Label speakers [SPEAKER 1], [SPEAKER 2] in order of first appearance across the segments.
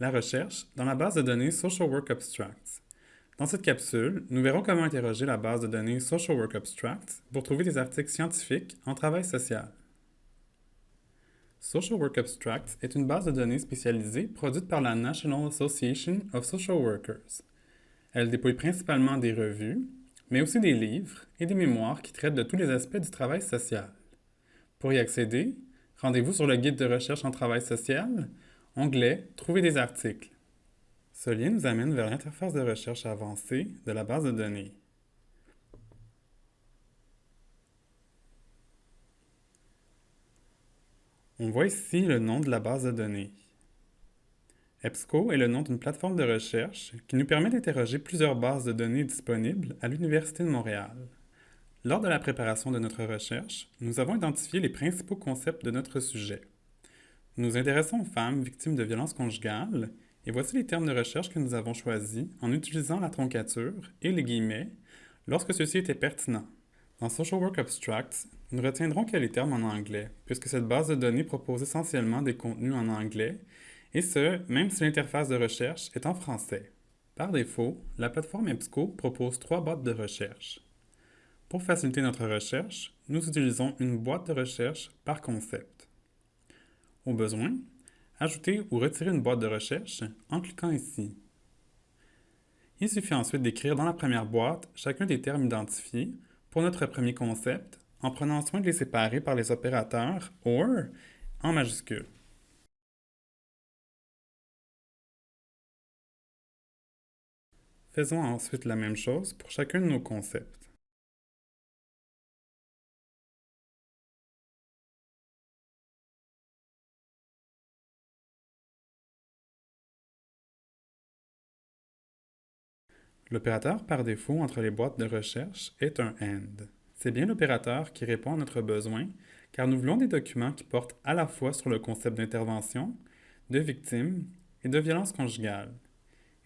[SPEAKER 1] La recherche dans la base de données Social Work Abstracts. Dans cette capsule, nous verrons comment interroger la base de données Social Work Abstracts pour trouver des articles scientifiques en travail social. Social Work Abstracts est une base de données spécialisée produite par la National Association of Social Workers. Elle déploie principalement des revues, mais aussi des livres et des mémoires qui traitent de tous les aspects du travail social. Pour y accéder, rendez-vous sur le guide de recherche en travail social, onglet Trouver des articles. Ce lien nous amène vers l'interface de recherche avancée de la base de données. On voit ici le nom de la base de données. EBSCO est le nom d'une plateforme de recherche qui nous permet d'interroger plusieurs bases de données disponibles à l'Université de Montréal. Lors de la préparation de notre recherche, nous avons identifié les principaux concepts de notre sujet. Nous intéressons aux femmes victimes de violences conjugales et voici les termes de recherche que nous avons choisis en utilisant la troncature et les guillemets lorsque ceci était pertinent. Dans Social Work Abstracts, nous retiendrons que les termes en anglais, puisque cette base de données propose essentiellement des contenus en anglais, et ce, même si l'interface de recherche est en français. Par défaut, la plateforme EBSCO propose trois boîtes de recherche. Pour faciliter notre recherche, nous utilisons une boîte de recherche par concept. Au besoin, ajoutez ou retirez une boîte de recherche en cliquant ici. Il suffit ensuite d'écrire dans la première boîte chacun des termes identifiés pour notre premier concept en prenant soin de les séparer par les opérateurs OR en majuscule. Faisons ensuite la même chose pour chacun de nos concepts. L'opérateur par défaut entre les boîtes de recherche est un AND. C'est bien l'opérateur qui répond à notre besoin, car nous voulons des documents qui portent à la fois sur le concept d'intervention, de victime et de violence conjugale.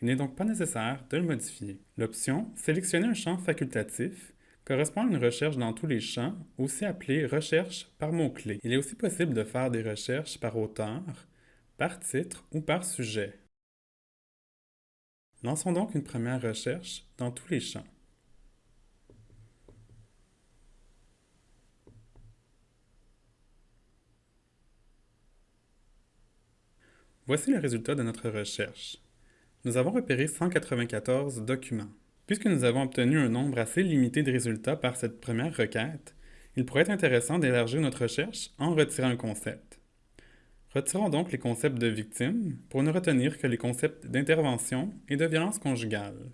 [SPEAKER 1] Il n'est donc pas nécessaire de le modifier. L'option « Sélectionner un champ facultatif » correspond à une recherche dans tous les champs, aussi appelée recherche par mots-clés. Il est aussi possible de faire des recherches par auteur, par titre ou par sujet. Lançons donc une première recherche dans tous les champs. Voici le résultat de notre recherche. Nous avons repéré 194 documents. Puisque nous avons obtenu un nombre assez limité de résultats par cette première requête, il pourrait être intéressant d'élargir notre recherche en retirant un concept. Retirons donc les concepts de victime pour ne retenir que les concepts d'intervention et de violence conjugale.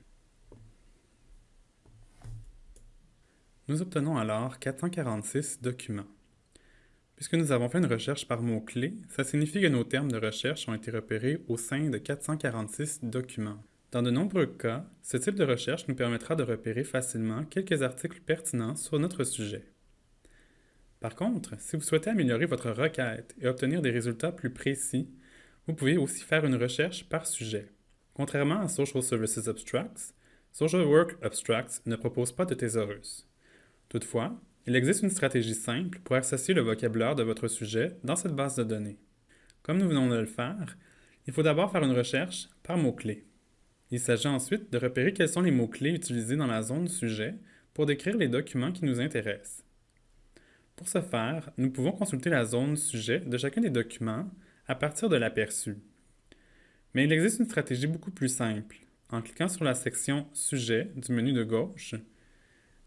[SPEAKER 1] Nous obtenons alors 446 documents. Puisque nous avons fait une recherche par mots-clés, ça signifie que nos termes de recherche ont été repérés au sein de 446 documents. Dans de nombreux cas, ce type de recherche nous permettra de repérer facilement quelques articles pertinents sur notre sujet. Par contre, si vous souhaitez améliorer votre requête et obtenir des résultats plus précis, vous pouvez aussi faire une recherche par sujet. Contrairement à Social Services Abstracts, Social Work Abstracts ne propose pas de thésaurus. Toutefois, il existe une stratégie simple pour associer le vocabulaire de votre sujet dans cette base de données. Comme nous venons de le faire, il faut d'abord faire une recherche par mots-clés. Il s'agit ensuite de repérer quels sont les mots-clés utilisés dans la zone sujet pour décrire les documents qui nous intéressent. Pour ce faire, nous pouvons consulter la zone sujet de chacun des documents à partir de l'aperçu. Mais il existe une stratégie beaucoup plus simple. En cliquant sur la section Sujet du menu de gauche,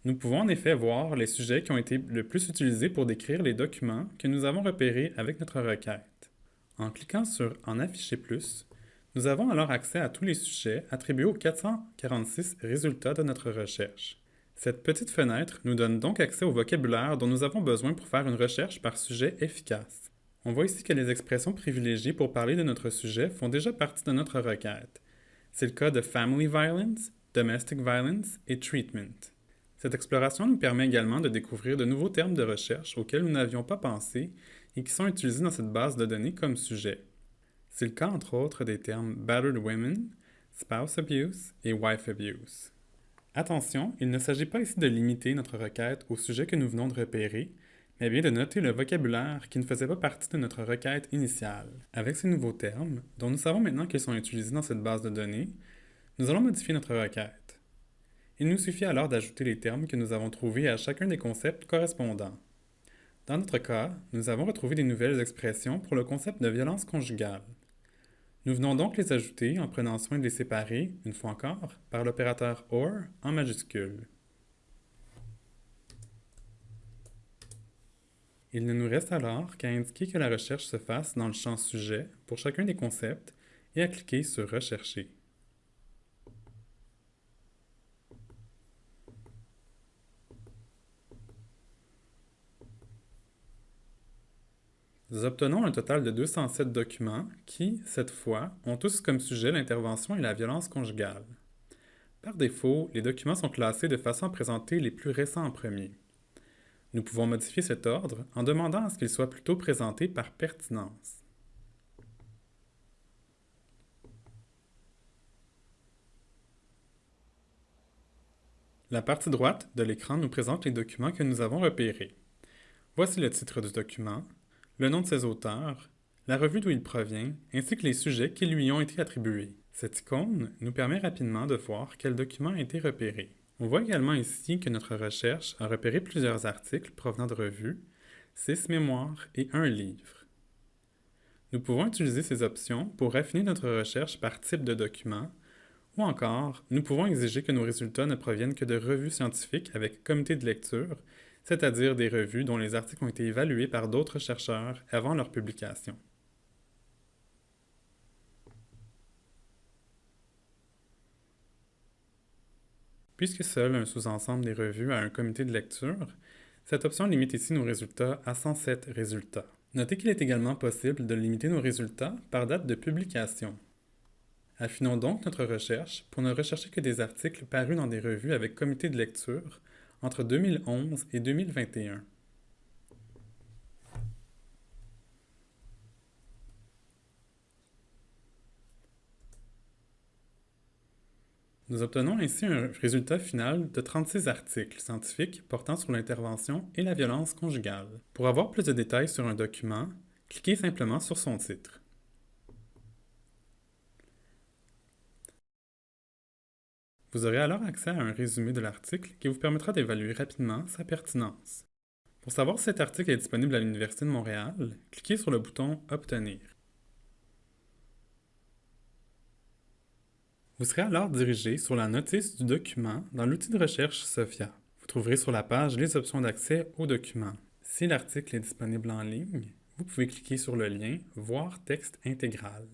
[SPEAKER 1] nous pouvons en effet voir les sujets qui ont été le plus utilisés pour décrire les documents que nous avons repérés avec notre requête. En cliquant sur En afficher plus, nous avons alors accès à tous les sujets attribués aux 446 résultats de notre recherche. Cette petite fenêtre nous donne donc accès au vocabulaire dont nous avons besoin pour faire une recherche par sujet efficace. On voit ici que les expressions privilégiées pour parler de notre sujet font déjà partie de notre requête. C'est le cas de Family Violence, Domestic Violence et Treatment. Cette exploration nous permet également de découvrir de nouveaux termes de recherche auxquels nous n'avions pas pensé et qui sont utilisés dans cette base de données comme sujet. C'est le cas entre autres des termes Battered Women, Spouse Abuse et Wife Abuse. Attention, il ne s'agit pas ici de limiter notre requête au sujet que nous venons de repérer, mais bien de noter le vocabulaire qui ne faisait pas partie de notre requête initiale. Avec ces nouveaux termes, dont nous savons maintenant qu'ils sont utilisés dans cette base de données, nous allons modifier notre requête. Il nous suffit alors d'ajouter les termes que nous avons trouvés à chacun des concepts correspondants. Dans notre cas, nous avons retrouvé des nouvelles expressions pour le concept de violence conjugale. Nous venons donc les ajouter en prenant soin de les séparer, une fois encore, par l'opérateur OR en majuscule. Il ne nous reste alors qu'à indiquer que la recherche se fasse dans le champ Sujet pour chacun des concepts et à cliquer sur Rechercher. Nous obtenons un total de 207 documents qui, cette fois, ont tous comme sujet l'intervention et la violence conjugale. Par défaut, les documents sont classés de façon à présenter les plus récents en premier. Nous pouvons modifier cet ordre en demandant à ce qu'il soit plutôt présenté par pertinence. La partie droite de l'écran nous présente les documents que nous avons repérés. Voici le titre du document, le nom de ses auteurs, la revue d'où il provient, ainsi que les sujets qui lui ont été attribués. Cette icône nous permet rapidement de voir quel document a été repéré. On voit également ici que notre recherche a repéré plusieurs articles provenant de revues, six mémoires et un livre. Nous pouvons utiliser ces options pour affiner notre recherche par type de document, ou encore, nous pouvons exiger que nos résultats ne proviennent que de revues scientifiques avec comité de lecture, c'est-à-dire des revues dont les articles ont été évalués par d'autres chercheurs avant leur publication. Puisque seul un sous-ensemble des revues a un comité de lecture, cette option limite ici nos résultats à 107 résultats. Notez qu'il est également possible de limiter nos résultats par date de publication. Affinons donc notre recherche pour ne rechercher que des articles parus dans des revues avec comité de lecture entre 2011 et 2021. Nous obtenons ainsi un résultat final de 36 articles scientifiques portant sur l'intervention et la violence conjugale. Pour avoir plus de détails sur un document, cliquez simplement sur son titre. Vous aurez alors accès à un résumé de l'article qui vous permettra d'évaluer rapidement sa pertinence. Pour savoir si cet article est disponible à l'Université de Montréal, cliquez sur le bouton « Obtenir ». Vous serez alors dirigé sur la notice du document dans l'outil de recherche SOFIA. Vous trouverez sur la page les options d'accès au document. Si l'article est disponible en ligne, vous pouvez cliquer sur le lien « Voir texte intégral ».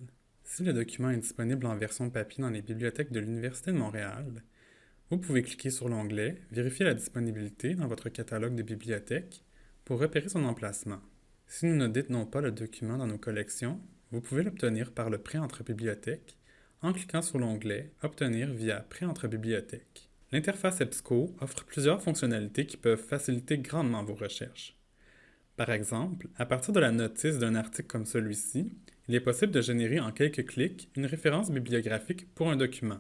[SPEAKER 1] Si le document est disponible en version papier dans les bibliothèques de l'Université de Montréal, vous pouvez cliquer sur l'onglet « Vérifier la disponibilité » dans votre catalogue de bibliothèques pour repérer son emplacement. Si nous ne détenons pas le document dans nos collections, vous pouvez l'obtenir par le prêt entre bibliothèques en cliquant sur l'onglet « Obtenir via Prêt entre bibliothèques ». L'interface EBSCO offre plusieurs fonctionnalités qui peuvent faciliter grandement vos recherches. Par exemple, à partir de la notice d'un article comme celui-ci, il est possible de générer en quelques clics une référence bibliographique pour un document.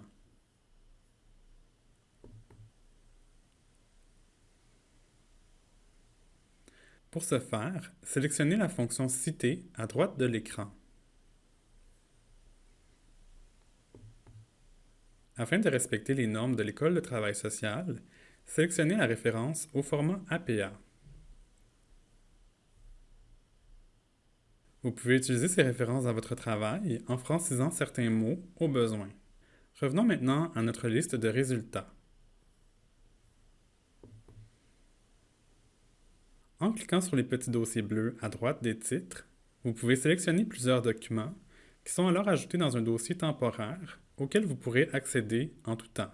[SPEAKER 1] Pour ce faire, sélectionnez la fonction Citer à droite de l'écran. Afin de respecter les normes de l'École de travail social, sélectionnez la référence au format APA. Vous pouvez utiliser ces références dans votre travail en francisant certains mots au besoin. Revenons maintenant à notre liste de résultats. En cliquant sur les petits dossiers bleus à droite des titres, vous pouvez sélectionner plusieurs documents qui sont alors ajoutés dans un dossier temporaire auquel vous pourrez accéder en tout temps.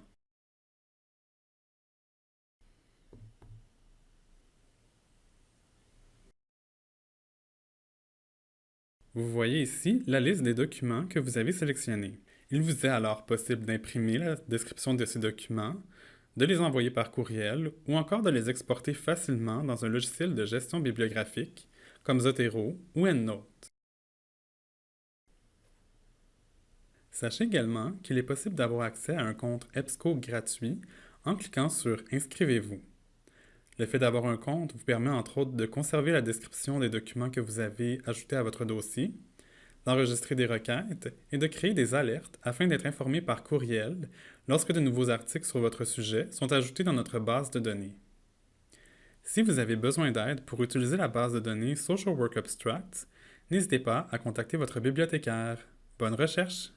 [SPEAKER 1] Vous voyez ici la liste des documents que vous avez sélectionnés. Il vous est alors possible d'imprimer la description de ces documents, de les envoyer par courriel ou encore de les exporter facilement dans un logiciel de gestion bibliographique comme Zotero ou EndNote. Sachez également qu'il est possible d'avoir accès à un compte EBSCO gratuit en cliquant sur « Inscrivez-vous ». Le fait d'avoir un compte vous permet entre autres de conserver la description des documents que vous avez ajoutés à votre dossier, d'enregistrer des requêtes et de créer des alertes afin d'être informé par courriel lorsque de nouveaux articles sur votre sujet sont ajoutés dans notre base de données. Si vous avez besoin d'aide pour utiliser la base de données Social Work Abstract, n'hésitez pas à contacter votre bibliothécaire. Bonne recherche!